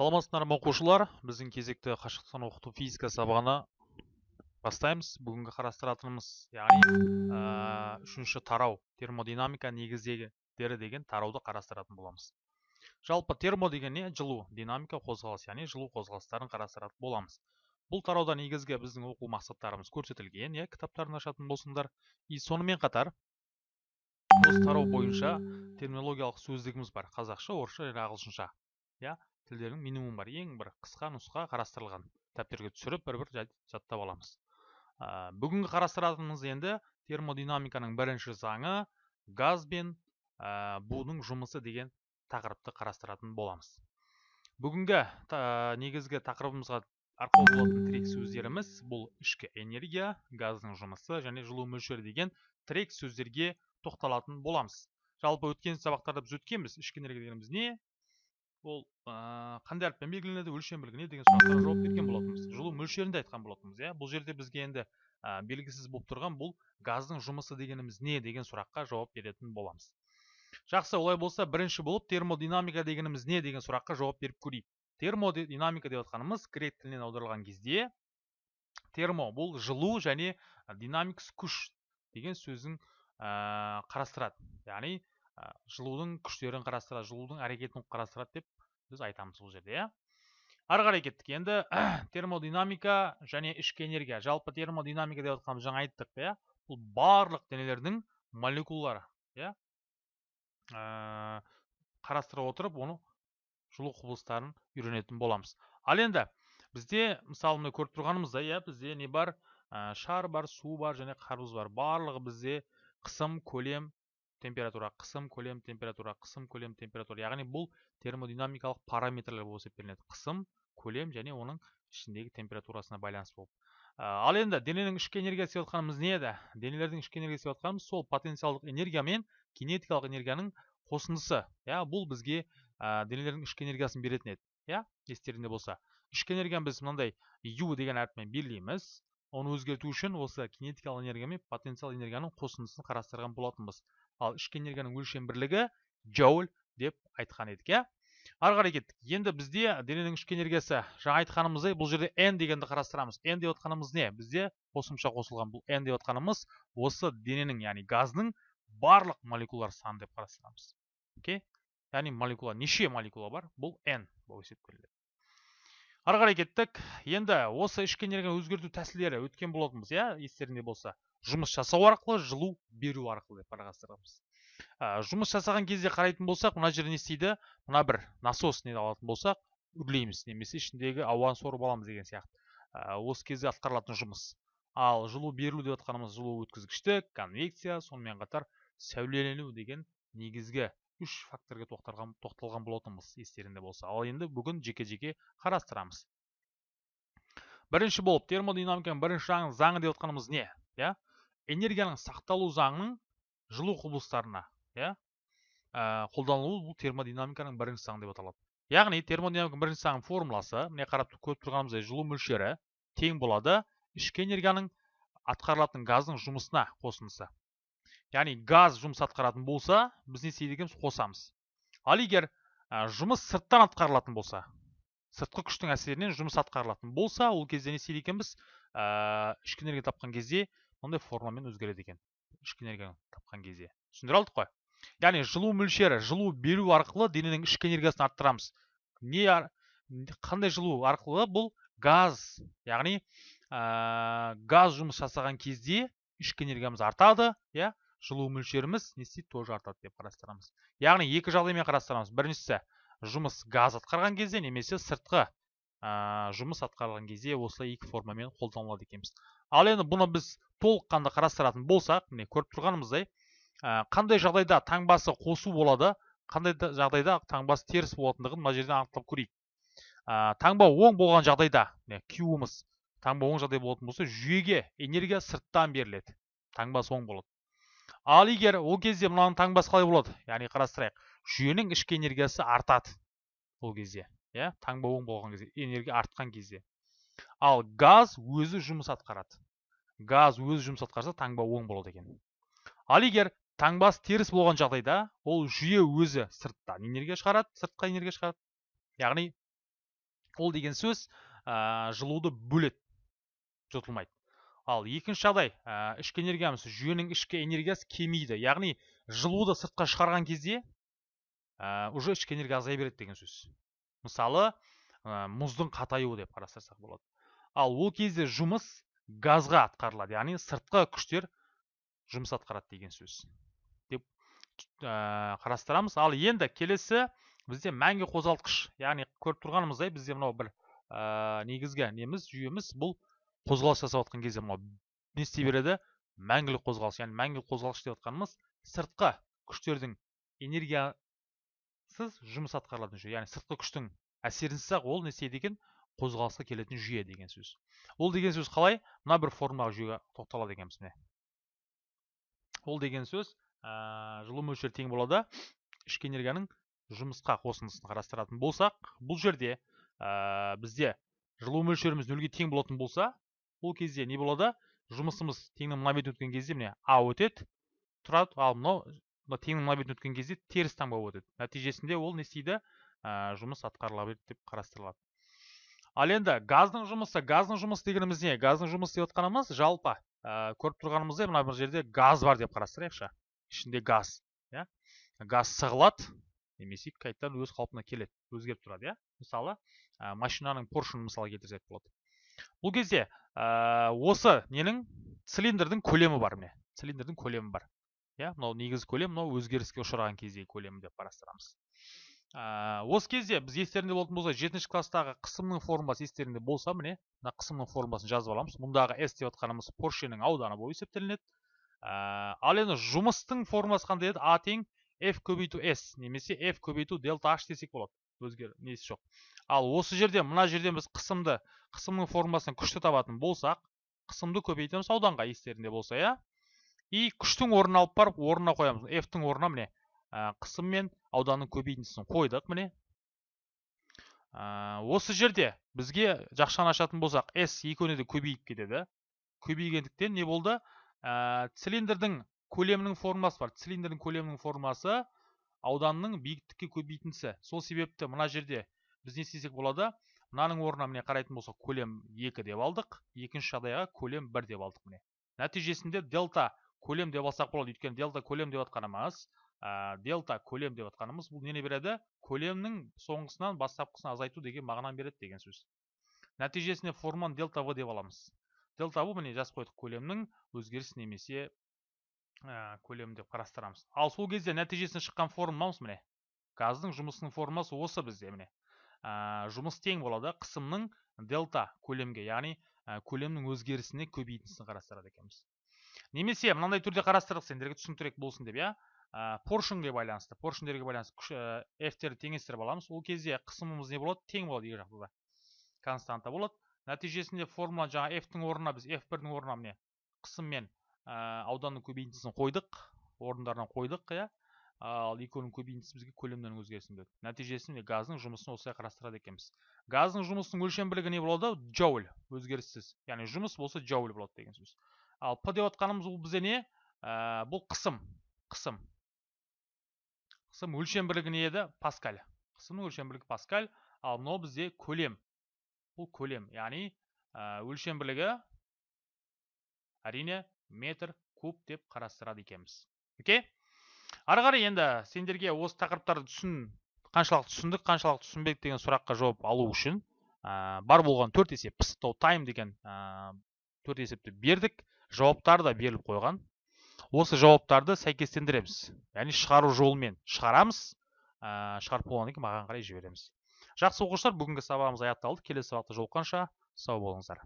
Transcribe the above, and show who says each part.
Speaker 1: саламатсыздар ма оқушылар? Біздің кезекті қашықтықтан оқыту физика сабағына бастаймыз. Бүгінгі қарастыратынымыз яғни үшінші тарау термодинамика негіздері деген тарауды қарастыратын боламыз. Жалпы термо деген не? Жылу динамика қозғалыс яғни жылу қозғалыстарын қарастыратын боламыз. Бұл тарауда негізгі біздің оқу мақсаттарымыз көрсетілген иә кітаптарын ашатын болсыңдар и сонымен қатар осы тарау бойынша терминологиялық сөздігіміз бар. Қазақша орысша және ағылшынша иә. Тілдердің минимум бар ең бір қысқа нұсқа қарастырылған. Дәптерге түсіріп бір бір жаттап аламыз. Ә, бүгінгі қарастыратынымыз енді термодинамиканың бірінші заңы газ бен ә, будың жұмысы деген тақырыпты қарастыратын боламыз. Бүгінгі та, негізгі тақырыбымызға арқау болатын тірек сөздеріміз бұл ішкі энергия газдың жұмысы және жылу мөлшері деген тірек сөздерге тоқталатын боламыз. Жалпы өткен сабақтарда біз өткенбіз ішкі энергия дегеніміз не ол қандай әріппен белгіленеді өлшем не деген сұрақтарға жауап берген болатынбыз. Жылу мөлшерін де айтқан болатынбыз иә. Бұл жерде бізге енді белгісіз болып тұрған бұл газдың жұмысы дегеніміз не деген сұраққа жауап беретін боламыз. Жақсы олай болса бірінші болып термодинамика дегеніміз не деген сұраққа жауап беріп көрейік. Термодинамика деп жатқанымыз грек тілінен аударылған кезде термо бұл жылу және динамикс күш деген сөздің ә, қарастырады. Яғни жылудың күштерін қарастырады жылудың әрекетін қарастырады деп біз айтамыз бұл жерде иә. Ары қарай кеттік. Енді термодинамика және ішкі энергия. Жалпы термодинамика деп жатқанымыз жаңа айттық иә. Бұл барлық денелердің молекулалары иә. Қарастыра отырып оны жылу құбылыстарын үйренетін боламыз. Ал енді бізде мысалы мына көріп тұрғанымыздай иә бізде не бар? Ә, шар бар су бар және қарбыз бар. Барлығы бізде қысым көлем температура қысым көлем температура қысым көлем температура. Яғни бұл термодинамикалық параметрлер болып есептелінеді. Қысым көлем және оның ішіндегі температурасына байланысты болып. Ал енді дененің ішкі энергиясы деп жатқанымыз не еді? Денелердің ішкі энергиясы деп жатқанымыз сол потенциалдық энергия мен кинетикалық энергияның қосындысы. Иә бұл бізге ә, денелердің ішкі энергиясын беретін еді. Иә естеріңде болса. Ішкі энергияны біз мынандай ю деген әріппен белгілейміз. Оны өзгерту үшін осы кинетикалық энергия мен потенциал энергияның қосындысын қарастырған болатынбыз. Ал ішкі энергияның өлшем бірлігі джоуль деп айтқан едік иә? Ары қарай кеттік. Енді бізде дененің ішкі энергиясы жаңа айтқанымыздай бұл жерде n дегенді қарастырамыз. N деп отқанымыз не? Бізде қосымша қосылған бұл n деп отқанымыз осы дененің яғни газдың барлық молекулалар саны деп қарастырамыз. Окей? Яғни молекула неше молекула бар? Бұл n болып есептелінеді ары қарай кеттік. Енді осы ішкі энергияны өзгерту тәсілдері өткен болатынбыз иә естеріңде болса. Жұмыс жасау арқылы жылу беру арқылы деп қарастырамыз. Ә, жұмыс жасаған кезде қарайтын болсақ мына жерде не істейді? Мына бір насос не алатын болсақ үрлейміз немесе ішіндегі ауаны сорып аламыз деген сияқты. Ә, осы кезде атқарылатын жұмыс. Ал жылу берілу деп жатқанымыз жылу өткізгіштік конвекция сонымен қатар сәулелену деген негізгі үш факторға тоқталған, болатынбыз естеріңде болса. Ал енді бүгін жеке жеке қарастырамыз. Бірінші болып термодинамиканың бірінші заңы деп жатқанымыз не иә? Энергияның сақталу заңының жылу құбылыстарына иә? Ә, қолданылуы бұл термодинамиканың бірінші заңы деп аталады. Яғни термодинамиканың бірінші заңының формуласы міне қарап көріп тұрғанымыздай жылу мөлшері тең болады ішкі энергияның атқарылатын газдың жұмысына қосындысы. Яғни газ жұмыс атқаратын болса біз не істейді екенбіз? Қосамыз. Ал егер ә, жұмыс сырттан атқарылатын болса сыртқы күштің әсерінен жұмыс атқарылатын болса ол кезде не істейді екенбіз? Ә, ішкі энергия тапқан кезде мындай формамен өзгереді екен. Ішкі энергияны тапқан кезде. Түсіндіре алдық қой. Яғни жылу мөлшері жылу беру арқылы дененің ішкі энергиясын арттырамыз. Не қандай жылу арқылы? Бұл газ. Яғни ә, газ жұмыс жасаған кезде ішкі энергиямыз артады иә? Жылу мөлшеріміз не істейді тоже артады деп қарастырамыз. Яғни екі жағдаймен қарастырамыз. Біріншісі жұмыс газ атқарған кезде немесе сыртқы ә, жұмыс атқарылған кезде осылай екі формамен қолданылады екенбіз. Ал енді бұны біз толыққанды қарастыратын болсақ міне көріп тұрғанымыздай ә, қандай жағдайда таңбасы қосу болады қандай жағдайда таңбасы теріс болатындығын мына жерден анықтап көрейік. Ә, таңба оң болған жағдайда міне q таңба оң жағдай болатын болса жүйеге энергия сырттан беріледі. Таңбасы оң болады ал егер ол кезде мынаның таңбасы қалай болады яғни қарастырайық жүйенің ішкі энергиясы артады ол кезде иә таңба оң болған кезде энергия артқан кезде. Ал газ өзі жұмыс атқарады. Газ өзі жұмыс атқарса таңба оң болады екен. Ал егер таңбасы теріс болған жағдайда ол жүйе өзі сырттан энергия шығарады сыртқа энергия шығарады. Яғни ол деген сөз жылуды бөледі жұтылмайды ал екінші жағдай ә, ішкі энергиямыз жүйенің ішкі энергиясы кемиді. Яғни жылуды сыртқа шығарған кезде ә, уже ішкі энергия азая береді деген сөз. Мысалы мұздың қатаюы деп қарастырсақ болады. Ал ол кезде жұмыс газға атқарылады. Яғни сыртқы күштер жұмыс атқарады деген сөз. Деп қарастырамыз. Ал енді келесі бізде мәңгі қозғалтқыш. Яғни көріп тұрғанымыздай бізде мынау бір негізгі неміз жүйеміз бұл қозғалыс жасап жатқан кезде мынау не істей береді? Мәңгілік қозғалыс. Яғни мәңгілік қозғалыс деп жатқанымыз сыртқы күштердің энергиясыз жұмыс атқарылатын жүйе яғни сыртқы күштің әсерінсіз ақ ол не істейді екен? Қозғалысқа келетін жүйе деген сөз. Ол деген сөз қалай? Мына бір формулаға жүйеге тоқталады екенбіз міне. Ол деген сөз ә, жылу мөлшері тең болады. Ішкі энергияның жұмысқа қосындысын қарастыратын болсақ бұл жерде ә, бізде жылу мөлшеріміз нөлге тең болатын болса ол кезде не болады? Жұмысымыз теңнің мына бетін өткен кезде міне а өтеді тұрады. Ал мынау мына теңнің мына бетін өткен кезде теріс таңба өтеді. Нәтижесінде ол не істейді? Ә, жұмыс атқарыла береді деп қарастырылады. Ал енді газдың жұмысы газдың жұмысы дегеніміз не? Газдың жұмысы деп отқанымыз жалпы ә, көріп тұрғанымыздай мына бір жерде газ бар деп қарастырайықшы. Ішінде газ иә? Газ сығылады немесе қайтадан өз қалпына келеді өзгеріп тұрады иә? Мысалы ә, машинаның поршын мысал келтірсек болады. Бұл кезде ә, осы ненің? Цилиндрдің көлемі бар міне. Цилиндрдің көлемі бар. Иә мынау негізгі көлем мынау өзгеріске ұшыраған кездегі көлем деп қарастырамыз. Ә, осы кезде біз естеріңде болатын болса жетінші класстағы қысымның формуласы естеріңде болса міне мына қысымның формуласын жазып аламыз. Мұндағы с деп отқанымыз поршеннің ауданы болып есептелінеді. Ә, ал енді жұмыстың формуласы қандай еді? А тең f көбейту s немесе f көбейту дельта h десек болады. Өзгер несі жоқ. Ал осы жерде мына жерден біз қысымды қысымның формуласынан күшті табатын болсақ қысымды көбейтеміз ауданға естерінде болса иә. И күштің орнына алып барып орнына қоямыз. F-тің орнына міне қысым мен ауданның көбейтіндісін қойдық міне. Осы жерде бізге жақшаны ашатын болсақ s екеуіне де көбейіп кетеді. Көбейгендіктен не болды? Ә, цилиндрдің көлемінің формасы бар. Цилиндрдің көлемінің формасы ауданның биіктікке көбейтіндісі. Сол себепті мына жерде біз не істесек болады? Мынаның орнына міне қарайтын болсақ көлем 2 деп алдық. Екінші жағдайға көлем 1 деп алдық міне. Нәтижесінде дельта көлем деп алсақ болады. Өйткені дельта көлем деп жатқанымыз ә, дельта көлем деп жатқанымыз бұл нені береді? Көлемнің соңғысынан бастапқысын азайту деген мағынаны береді деген сөз. Нәтижесінде форманы дельта в деп аламыз. Дельта в міне жазып қойдық көлемнің өзгеріс немесе көлемі деп қарастырамыз. Ал сол кезде нәтижесінде шыққан формуламыз міне. Газдың жұмысының формуласы осы бізде міне. Ә, жұмыс тең болады қысымның дельта көлемге яғни ә, көлемнің өзгерісіне көбейтіндісін қарастырады екенбіз. Немесе мынандай түрде қарастырдық сендерге түсініктірек болсын деп иә? Ә, поршенге байланысты поршендерге байланысты күш f терді теңестіріп аламыз. Ол кезде қысымымыз не болады? Тең болады екі жақта да. Константа болады. Нәтижесінде формула жаңа f-тің орнына біз f1-дің орнына міне қысым мен ә, ауданның көбейтіндісін қойдық орындарына қойдық иә. Ал екеуінің көбейтіндісі бізге көлемнің өзгерісін береді нәтижесінде газдың жұмысын осылай қарастырады екенбіз. Газдың жұмысының өлшем бірлігі не болады? Джоуль өзгеріссіз. Яғни жұмыс болса джоуль болады деген сөз ал п деп отқанымыз бұл бізде не? Ә, бұл қысым қысым. Қысым өлшем бірлігі не еді? Паскаль. Қысымның өлшем бірлігі паскаль ал мынау бізде көлем. Бұл көлем. Яғни ә, өлшем бірлігі әрине метр куб деп қарастырады екенбіз. Окей? Ары қарай енді сендерге осы тақырыптарды түсін қаншалықты түсіндік қаншалықты түсінбедік деген сұраққа жауап алу үшін ә, бар болған төрт есеп пысықтау тайм деген ә, төрт есепті бердік. Жауаптары да беріліп қойған. Осы жауаптарды сәйкестендіреміз. Яғни шығару жолымен шығарамыз. Ә, шығарып болғаннан кейін маған қарай жібереміз. Жақсы оқушылар бүгінгі сабағымыз аяқталды. Келесі сабақта жолыққанша сау болыңыздар.